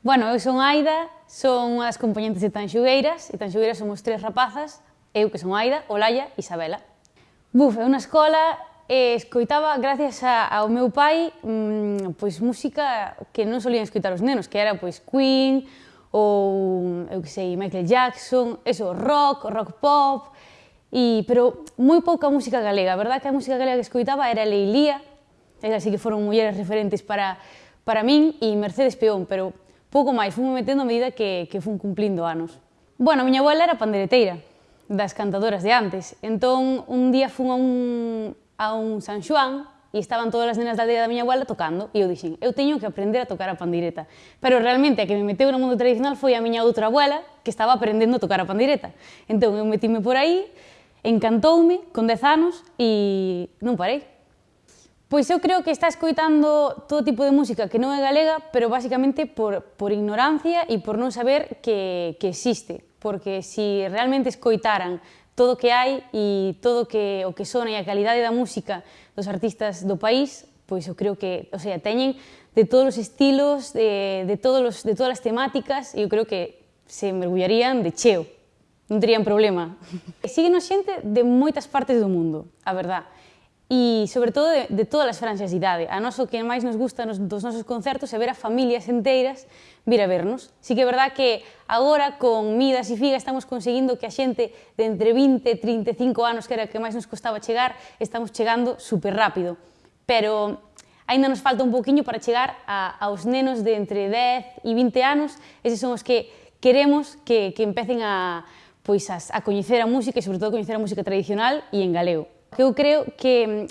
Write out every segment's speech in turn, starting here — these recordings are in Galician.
Bueno, eu son Aida, son unha das componentes de Tanxugueiras, e Tanxugueiras somos tres rapazas, eu que son Aida, Olaya e Isabela. Buf, é unha escola e escoitaba, gracias a, ao meu pai, mmm, pois música que non solían escoitar os nenos, que era pois Queen, ou, eu que sei, Michael Jackson, eso, rock, rock pop, e, pero moi pouca música galega, a verdad que a música galega que escoitaba era Leilía, é así que foron mulleres referentes para, para min, e Mercedes Peón, pero Pouco máis, fui metendo a medida que, que fun cumplindo anos. Bueno, a miña abuela era pandereteira, das cantadoras de antes. Entón, un día fun a un, a un San Xoán e estaban todas as nenas da aldea da miña abuela tocando e eu dixen, eu teño que aprender a tocar a pandireta. Pero realmente a que me meteu no mundo tradicional foi a miña outra abuela que estaba aprendendo a tocar a pandireta. Entón eu metime por aí, encantoume con 10 anos e non parei. Pois eu creo que está escoitando todo tipo de música que non é galega, pero basicamente por, por ignorancia e por non saber que, que existe. Porque se si realmente escoitaran todo o que hai e todo que, o que sona e a calidade da música dos artistas do país, pois eu creo que, o sea, teñen de todos os estilos, de, de, todos os, de todas as temáticas, e eu creo que se mergullarían de cheo. Non terían problema. Síguenos xente de moitas partes do mundo, a verdade e, sobre todo, de, de todas as franxas de idade. A noso que máis nos gusta nos, dos nosos concertos é ver a familias enteiras vir a vernos. Si que é verdad que agora, con Midas e Figa, estamos conseguindo que a xente de entre 20 e 35 anos, que era que máis nos costaba chegar, estamos chegando super rápido. Pero aínda nos falta un pouquiño para chegar a, aos nenos de entre 10 e 20 anos. Eses son os que queremos que, que empecen a, pois, a, a coñecer a música e, sobre todo, a coñecer a música tradicional e en galego que eu creo que mm,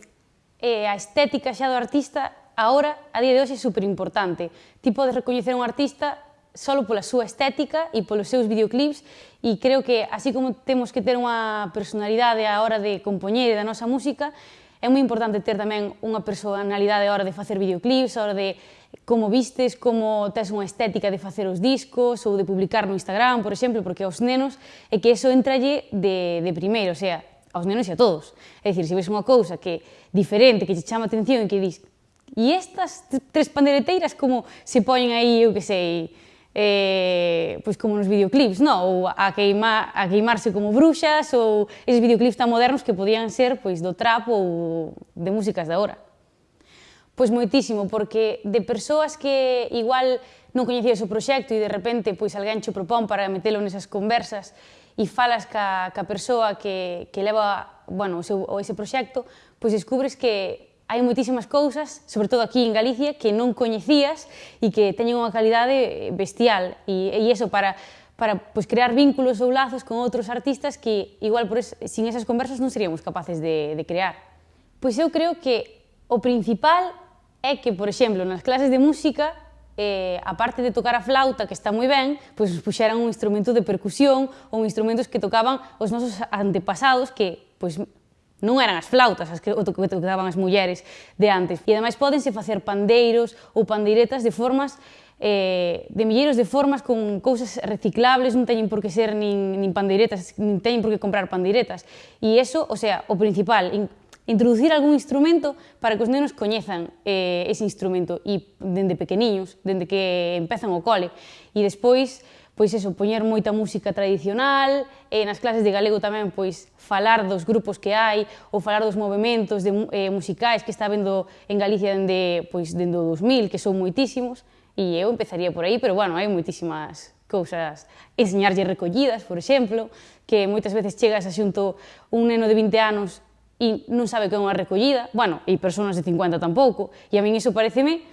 eh, a estética xa do artista ahora, a día de hoxe, é super importante. Ti podes recoñecer un artista só pola súa estética e polos seus videoclips e creo que así como temos que ter unha personalidade á hora de compoñer da nosa música, é moi importante ter tamén unha personalidade á hora de facer videoclips, á hora de como vistes, como tes unha estética de facer os discos ou de publicar no Instagram, por exemplo, porque aos nenos é que eso entralle de, de primeiro, o sea, aos nenos e a todos. É dicir, se ves unha cousa que diferente, que te chama a atención e que dis e estas tres pandereteiras como se poñen aí, eu que sei, eh, pois como nos videoclips, no? ou a, queima, a queimarse como bruxas, ou eses videoclips tan modernos que podían ser pois do trap ou de músicas da hora. Pois moitísimo, porque de persoas que igual non coñecías o proxecto e de repente pois alguén che propón para metelo nesas conversas e falas ca, ca persoa que, que leva bueno, o, seu, o ese proxecto, pois descubres que hai moitísimas cousas, sobre todo aquí en Galicia, que non coñecías e que teñen unha calidade bestial. E, e iso para, para pois, crear vínculos ou lazos con outros artistas que igual por es, sin esas conversas non seríamos capaces de, de crear. Pois eu creo que o principal é que, por exemplo, nas clases de música eh, a parte de tocar a flauta, que está moi ben, pois nos puxeran un instrumento de percusión ou instrumentos que tocaban os nosos antepasados que pois, non eran as flautas as que, o que tocaban as mulleres de antes. E ademais podense facer pandeiros ou pandeiretas de formas eh, de milleiros de formas con cousas reciclables, non teñen por que ser nin, nin pandeiretas, nin teñen por que comprar pandeiretas. E eso, o sea, o principal, introducir algún instrumento para que os nenos coñezan eh, ese instrumento e dende pequeniños, dende que empezan o cole. E despois, pois eso, poñer moita música tradicional, e nas clases de galego tamén pois falar dos grupos que hai ou falar dos movimentos de, eh, musicais que está vendo en Galicia dende, pois, dende o 2000, que son moitísimos, e eu empezaría por aí, pero bueno, hai moitísimas cousas, enseñarlle recollidas, por exemplo, que moitas veces chegas a xunto un neno de 20 anos e non sabe que é unha recollida, bueno, e persoas de 50 tampouco, e a min iso pareceme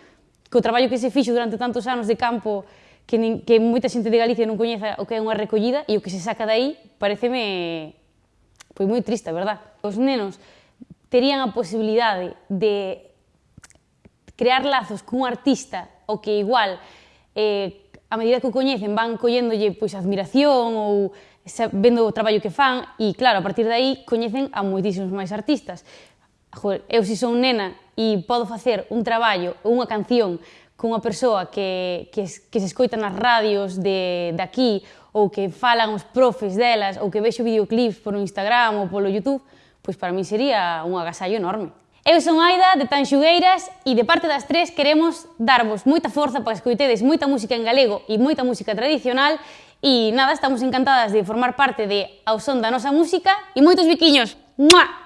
que o traballo que se fixo durante tantos anos de campo que, nin, que moita xente de Galicia non coñeza o que é unha recollida e o que se saca dai pareceme pois moi triste, verdad? Os nenos terían a posibilidade de crear lazos cun artista o que igual eh, a medida que o coñecen van colléndolle pois admiración ou vendo o traballo que fan e, claro, a partir de aí coñecen a moitísimos máis artistas. Joder, eu se si son nena e podo facer un traballo ou unha canción cunha persoa que, que, que se escoita nas radios de, de aquí ou que falan os profes delas ou que vexo videoclips por Instagram ou polo Youtube, pois para mí sería un agasallo enorme. Eu son Aida, de Tanxugueiras, e de parte das tres queremos darvos moita forza para que escoitedes moita música en galego e moita música tradicional E nada, estamos encantadas de formar parte de Ao Son da Nosa Música e moitos biquiños. ¡Mua!